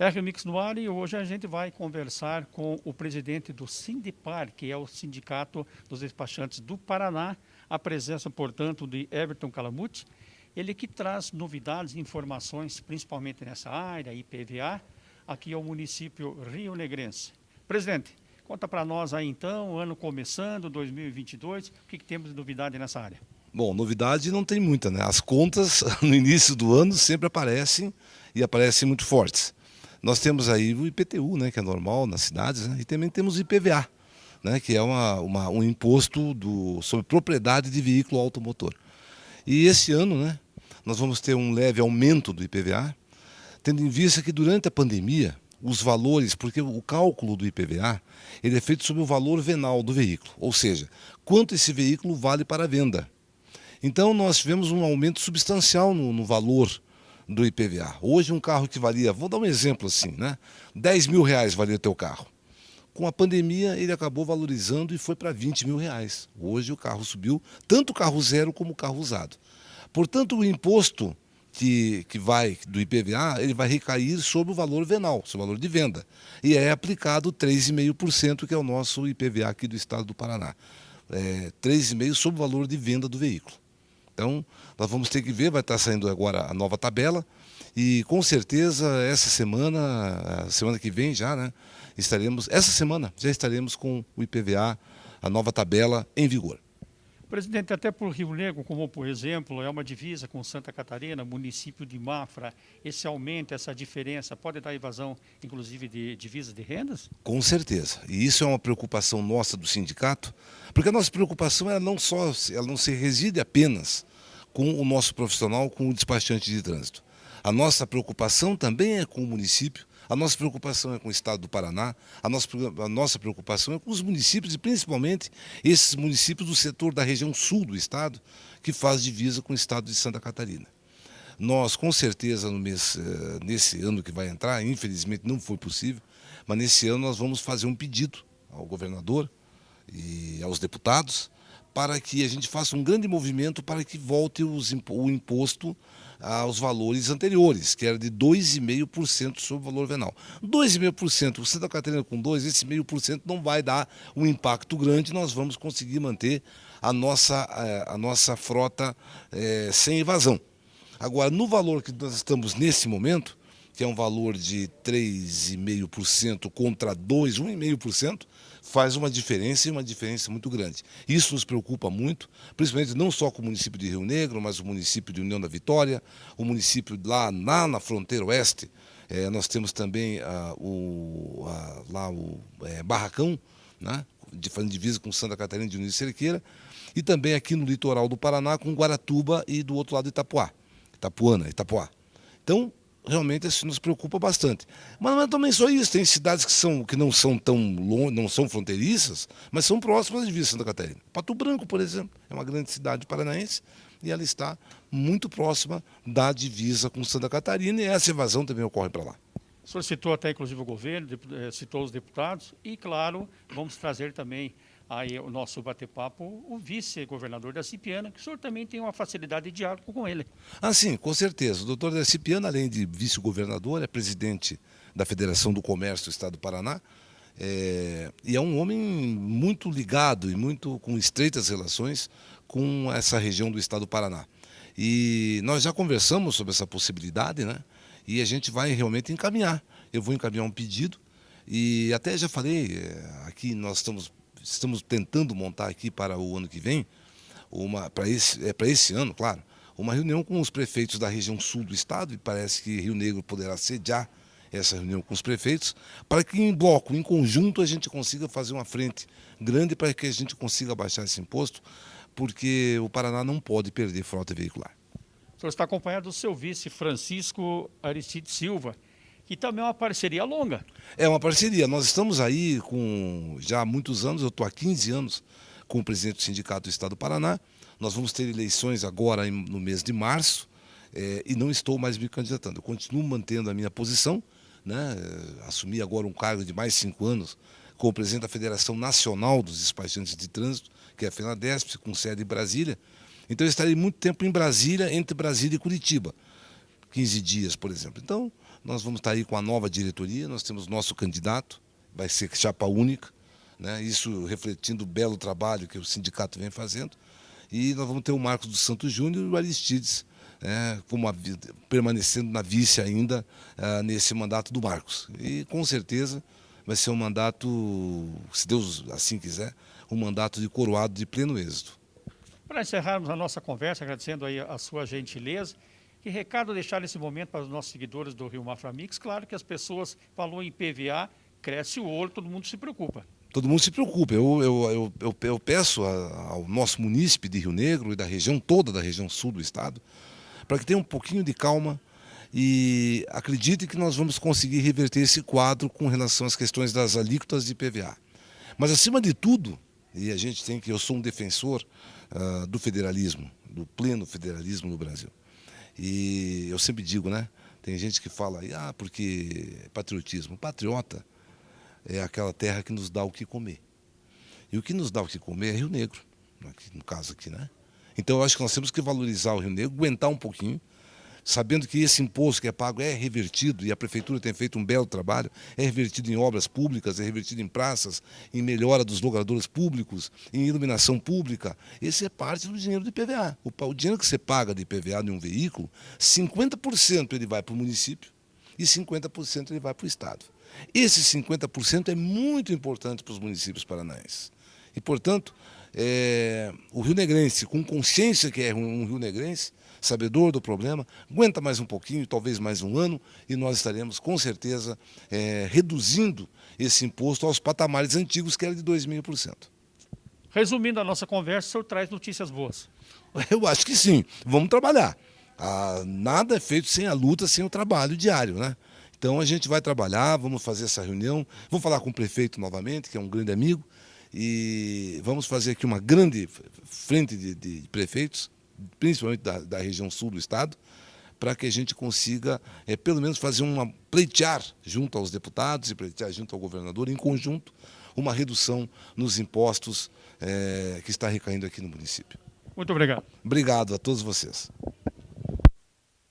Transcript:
R Mix no ar e hoje a gente vai conversar com o presidente do Sindipar, que é o Sindicato dos Despachantes do Paraná, a presença, portanto, de Everton Calamute, ele que traz novidades e informações, principalmente nessa área, IPVA, aqui ao município Rio Negrense. Presidente, conta para nós aí então, ano começando, 2022, o que, que temos de novidade nessa área? Bom, novidade não tem muita, né? As contas no início do ano sempre aparecem e aparecem muito fortes. Nós temos aí o IPTU, né, que é normal nas cidades, né, e também temos o IPVA, né, que é uma, uma, um imposto do, sobre propriedade de veículo automotor. E esse ano, né, nós vamos ter um leve aumento do IPVA, tendo em vista que durante a pandemia, os valores, porque o cálculo do IPVA, ele é feito sobre o valor venal do veículo, ou seja, quanto esse veículo vale para a venda. Então nós tivemos um aumento substancial no, no valor do IPVA. Hoje um carro que valia, vou dar um exemplo assim, né? 10 mil reais valia o teu carro. Com a pandemia ele acabou valorizando e foi para 20 mil reais. Hoje o carro subiu, tanto o carro zero como o carro usado. Portanto, o imposto que, que vai do IPVA, ele vai recair sobre o valor venal, sobre o valor de venda. E é aplicado 3,5%, que é o nosso IPVA aqui do estado do Paraná. É, 3,5% sobre o valor de venda do veículo. Então, nós vamos ter que ver, vai estar saindo agora a nova tabela e com certeza essa semana, semana que vem já, né, estaremos, essa semana já estaremos com o IPVA, a nova tabela em vigor. Presidente, até por Rio Negro, como por exemplo, é uma divisa com Santa Catarina, município de Mafra, esse aumento, essa diferença, pode dar evasão, inclusive, de divisas de rendas? Com certeza. E isso é uma preocupação nossa do sindicato, porque a nossa preocupação ela não só, ela não se reside apenas com o nosso profissional, com o despachante de trânsito. A nossa preocupação também é com o município, a nossa preocupação é com o estado do Paraná, a nossa, a nossa preocupação é com os municípios e principalmente esses municípios do setor da região sul do estado, que faz divisa com o estado de Santa Catarina. Nós, com certeza, no mês, eh, nesse ano que vai entrar, infelizmente não foi possível, mas nesse ano nós vamos fazer um pedido ao governador e aos deputados para que a gente faça um grande movimento para que volte os, o imposto aos valores anteriores, que era de 2,5% sobre o valor venal. 2,5%, você está Catarina com 2, esse meio por cento não vai dar um impacto grande, nós vamos conseguir manter a nossa, eh, a nossa frota é, sem evasão. Agora, no valor que nós estamos nesse momento, que é um valor de 3,5% contra 2, 1,5%, faz uma diferença e uma diferença muito grande. Isso nos preocupa muito, principalmente não só com o município de Rio Negro, mas o município de União da Vitória, o município lá, lá na fronteira oeste, é, nós temos também ah, o, ah, lá o é, Barracão, né, de, fazendo divisa com Santa Catarina de União Cerqueira, e também aqui no litoral do Paraná com Guaratuba e do outro lado Itapuá, Itapuana, Itapuá. Então, realmente isso nos preocupa bastante. Mas não é também só isso, tem cidades que, são, que não são tão longe, não são fronteiriças, mas são próximas de Vista Santa Catarina. Pato Branco, por exemplo, é uma grande cidade paranaense e ela está muito próxima da divisa com Santa Catarina e essa evasão também ocorre para lá. O senhor citou até inclusive o governo, eh, citou os deputados e, claro, vamos trazer também aí o nosso bate-papo, o vice-governador da Cipiana, que o senhor também tem uma facilidade de diálogo com ele. Ah, sim, com certeza. O doutor da Cipiana, além de vice-governador, é presidente da Federação do Comércio do Estado do Paraná, é, e é um homem muito ligado e muito com estreitas relações com essa região do Estado do Paraná. E nós já conversamos sobre essa possibilidade, né? E a gente vai realmente encaminhar. Eu vou encaminhar um pedido e até já falei, é, aqui nós estamos estamos tentando montar aqui para o ano que vem, uma para esse, é, para esse ano, claro, uma reunião com os prefeitos da região sul do estado, e parece que Rio Negro poderá sediar essa reunião com os prefeitos, para que em bloco, em conjunto, a gente consiga fazer uma frente grande para que a gente consiga baixar esse imposto, porque o Paraná não pode perder frota veicular. O senhor está acompanhado do seu vice, Francisco Aristide Silva, que também é uma parceria longa. É uma parceria. Nós estamos aí com já há muitos anos, eu estou há 15 anos com o presidente do Sindicato do Estado do Paraná. Nós vamos ter eleições agora no mês de março é, e não estou mais me candidatando. Eu continuo mantendo a minha posição, né? assumi agora um cargo de mais cinco anos como presidente da Federação Nacional dos Despachantes de Trânsito, que é a FENADESP, com sede em Brasília. Então eu estarei muito tempo em Brasília, entre Brasília e Curitiba. 15 dias, por exemplo. Então, Nós vamos estar aí com a nova diretoria, nós temos nosso candidato, vai ser chapa única, né? isso refletindo o belo trabalho que o sindicato vem fazendo. E nós vamos ter o Marcos dos Santos Júnior e o Aristides, né, como a, permanecendo na vice ainda uh, nesse mandato do Marcos. E com certeza vai ser um mandato, se Deus assim quiser, um mandato de coroado de pleno êxito. Para encerrarmos a nossa conversa, agradecendo aí a sua gentileza, que recado deixar nesse momento para os nossos seguidores do Rio Mafra Mix? Claro que as pessoas falou em PVA, cresce o olho, todo mundo se preocupa. Todo mundo se preocupa. Eu, eu, eu, eu, peço ao nosso munícipe de Rio Negro e da região toda da região sul do estado, para que tenha um pouquinho de calma e acredite que nós vamos conseguir reverter esse quadro com relação às questões das alíquotas de PVA. Mas acima de tudo, e a gente tem que, eu sou um defensor uh, do federalismo, do pleno federalismo no Brasil. E eu sempre digo, né? Tem gente que fala, ah, porque patriotismo. Patriota é aquela terra que nos dá o que comer. E o que nos dá o que comer é Rio Negro, no caso aqui, né? Então eu acho que nós temos que valorizar o Rio Negro, aguentar um pouquinho, sabendo que esse imposto que é pago é revertido, e a Prefeitura tem feito um belo trabalho, é revertido em obras públicas, é revertido em praças, em melhora dos logradores públicos, em iluminação pública. Esse é parte do dinheiro de PVA. O, dinheiro que você paga de PVA de um veículo, 50% ele vai para o município e 50% ele vai para o Estado. Esse 50% é muito importante para os municípios paranaenses. E, portanto, é, o Rio Negrense, com consciência que é um Rio Negrense, sabedor do problema, aguenta mais um pouquinho, talvez mais um ano, e nós estaremos, com certeza, é, reduzindo esse imposto aos patamares antigos, que era de 2,5%. Resumindo a nossa conversa, o senhor traz notícias boas. Eu acho que sim. Vamos trabalhar. Ah, nada é feito sem a luta, sem o trabalho diário, né? Então a gente vai trabalhar, vamos fazer essa reunião, vamos falar com o prefeito novamente, que é um grande amigo, e vamos fazer aqui uma grande frente de, de prefeitos, principalmente da, da, região sul do estado, para que a gente consiga, é, pelo menos, fazer uma pleitear junto aos deputados e pleitear junto ao governador, em conjunto, uma redução nos impostos é, que está recaindo aqui no município. Muito obrigado. Obrigado a todos vocês.